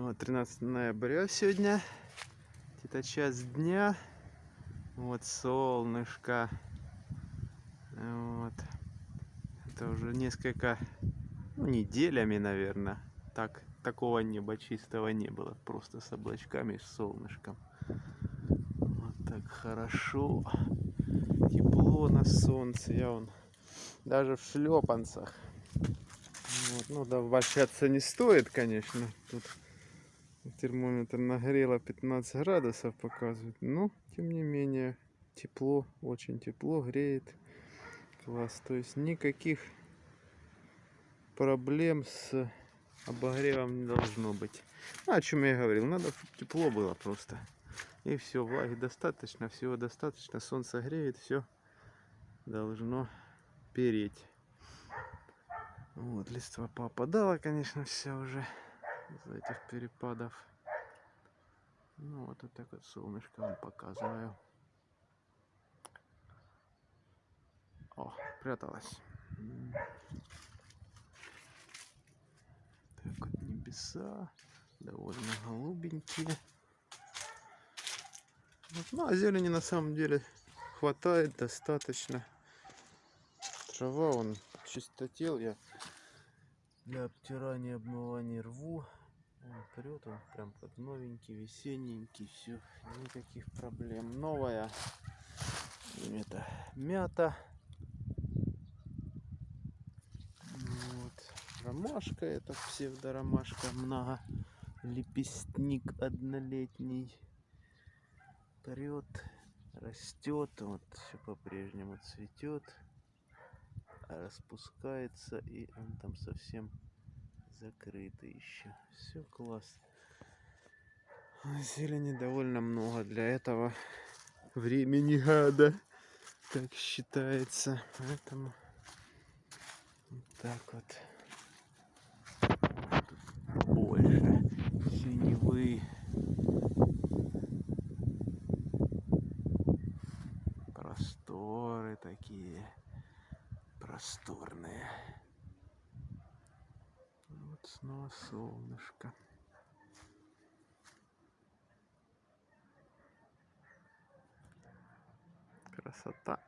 Вот, 13 ноября сегодня. Где-то час дня. Вот солнышко. Вот. Это уже несколько ну, неделями, наверное. Так, такого неба чистого не было. Просто с облачками, с солнышком. Вот так хорошо. Тепло на солнце. Я вон даже в шлепанцах. Вот. Ну да, обольщаться не стоит, конечно. Тут термометр нагрело 15 градусов показывает. Но, тем не менее, тепло, очень тепло, греет. Класс. То есть никаких проблем с обогревом не должно быть. Ну, о чем я говорил. Надо, тепло было просто. И все, влаги достаточно, всего достаточно. Солнце греет, все должно переть. Вот, листва попадала, конечно, все уже из этих перепадов. Ну, вот, вот так вот солнышко вам показываю. О, пряталась. Так вот небеса, довольно голубенькие. Вот, ну, а зелени на самом деле хватает достаточно. Трава, он чистотел, я для обтирания, обмывания рву. Он прет, он прям как новенький, весенненький, все, никаких проблем. Новая это мята. Вот. Ромашка, это псевдоромашка, много лепестник однолетний. Прет, растет, вот все по-прежнему цветет распускается и он там совсем закрытый еще. Все класс. Зелени довольно много для этого времени года, как считается. Поэтому вот так вот. Больше синевы. Просторы такие просторные. Снова солнышко. Красота.